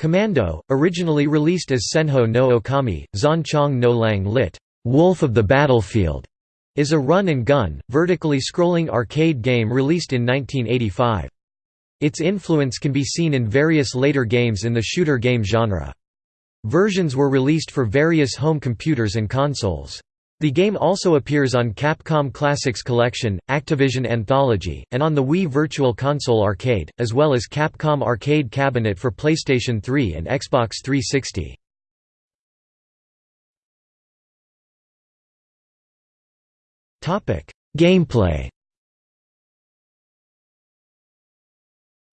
Commando, originally released as Senjō no Okami, Zanchong no Lang lit. Wolf of the Battlefield, is a run-and-gun, vertically scrolling arcade game released in 1985. Its influence can be seen in various later games in the shooter game genre. Versions were released for various home computers and consoles. The game also appears on Capcom Classics Collection, Activision Anthology, and on the Wii Virtual Console Arcade, as well as Capcom Arcade Cabinet for PlayStation 3 and Xbox 360. Gameplay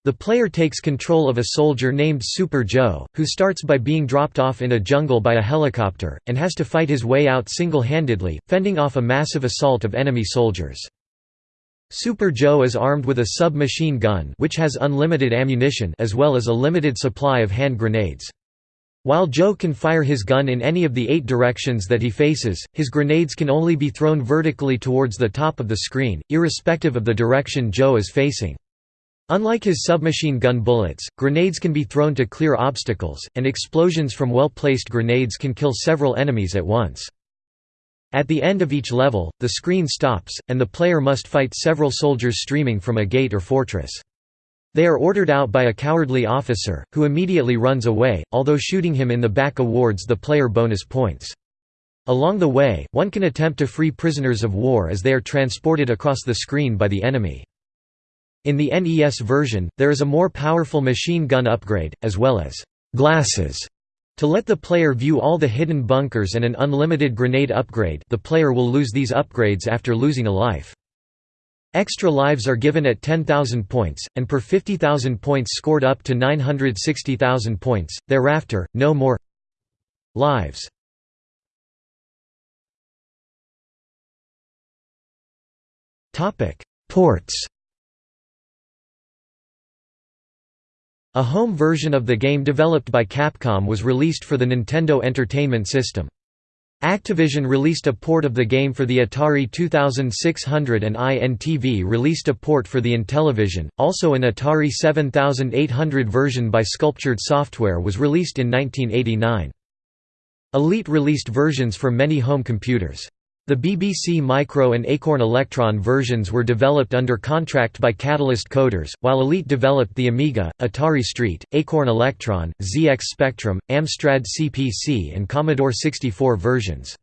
The player takes control of a soldier named Super Joe, who starts by being dropped off in a jungle by a helicopter, and has to fight his way out single-handedly, fending off a massive assault of enemy soldiers. Super Joe is armed with a submachine gun which has unlimited ammunition as well as a limited supply of hand grenades. While Joe can fire his gun in any of the eight directions that he faces, his grenades can only be thrown vertically towards the top of the screen, irrespective of the direction Joe is facing. Unlike his submachine gun bullets, grenades can be thrown to clear obstacles, and explosions from well-placed grenades can kill several enemies at once. At the end of each level, the screen stops, and the player must fight several soldiers streaming from a gate or fortress. They are ordered out by a cowardly officer, who immediately runs away, although shooting him in the back awards the player bonus points. Along the way, one can attempt to free prisoners of war as they are transported across the screen by the enemy. In the NES version, there is a more powerful machine gun upgrade, as well as «glasses» to let the player view all the hidden bunkers and an unlimited grenade upgrade the player will lose these upgrades after losing a life. Extra lives are given at 10,000 points, and per 50,000 points scored up to 960,000 points, thereafter, no more lives. Ports A home version of the game developed by Capcom was released for the Nintendo Entertainment System. Activision released a port of the game for the Atari 2600 and INTV released a port for the Intellivision. Also an Atari 7800 version by Sculptured Software was released in 1989. Elite released versions for many home computers. The BBC Micro and Acorn Electron versions were developed under contract by Catalyst Coders, while Elite developed the Amiga, Atari ST, Acorn Electron, ZX Spectrum, Amstrad CPC and Commodore 64 versions.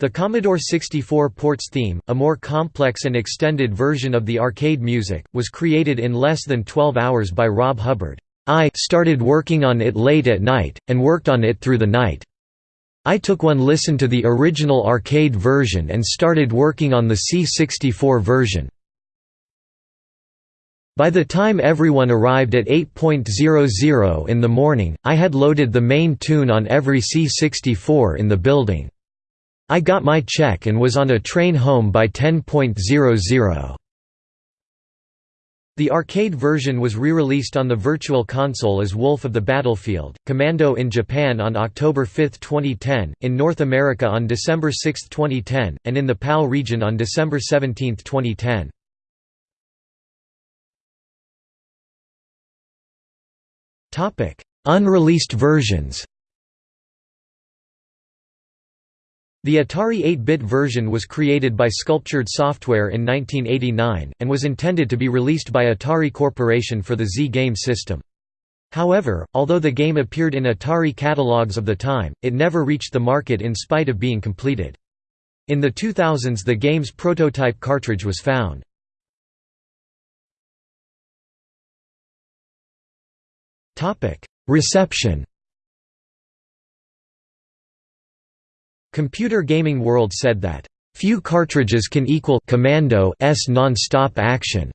The Commodore 64 ports theme, a more complex and extended version of the arcade music, was created in less than 12 hours by Rob Hubbard. I started working on it late at night, and worked on it through the night. I took one listen to the original arcade version and started working on the C64 version. By the time everyone arrived at 8.00 in the morning, I had loaded the main tune on every C64 in the building. I got my check and was on a train home by 10.00. The arcade version was re-released on the Virtual Console as Wolf of the Battlefield, Commando in Japan on October 5, 2010, in North America on December 6, 2010, and in the PAL region on December 17, 2010. Unreleased versions The Atari 8-bit version was created by Sculptured Software in 1989, and was intended to be released by Atari Corporation for the XE game system. However, although the game appeared in Atari catalogs of the time, it never reached the market in spite of being completed. In the 2000s the game's prototype cartridge was found. Reception Computer Gaming World said that, "...few cartridges can equal Commando's non-stop action."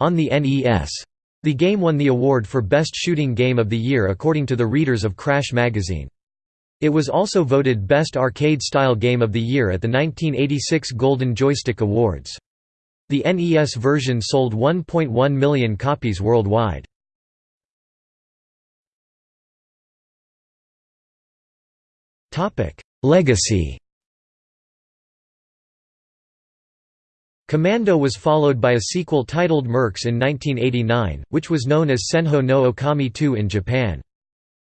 on the NES. The game won the award for Best Shooting Game of the Year according to the readers of Crash magazine. It was also voted Best Arcade-Style Game of the Year at the 1986 Golden Joystick Awards. The NES version sold 1.1 million copies worldwide. Legacy Commando was followed by a sequel titled Mercs in 1989, which was known as Senjō no Okami 2 in Japan.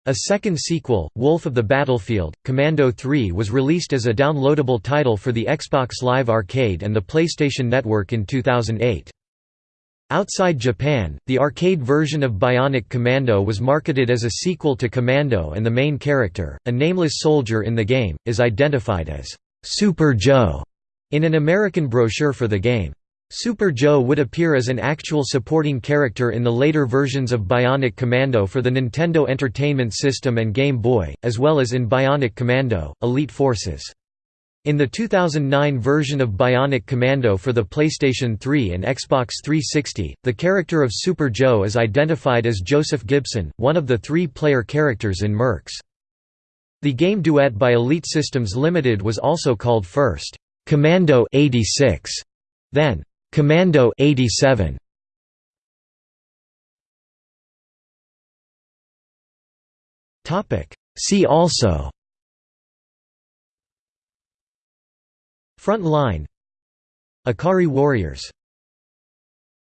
A second sequel, Wolf of the Battlefield, Commando 3 was released as a downloadable title for the Xbox Live Arcade and the PlayStation Network in 2008. Outside Japan, the arcade version of Bionic Commando was marketed as a sequel to Commando and the main character, a nameless soldier in the game, is identified as Super Joe in an American brochure for the game. Super Joe would appear as an actual supporting character in the later versions of Bionic Commando for the Nintendo Entertainment System and Game Boy, as well as in Bionic Commando, Elite Forces. In the 2009 version of Bionic Commando for the PlayStation 3 and Xbox 360, the character of Super Joe is identified as Joseph Gibson, one of the three-player characters in Mercs. The game duet by Elite Systems Limited was also called first, "'Commando 86", then, "'Commando 87". See also Front line. Ikari Warriors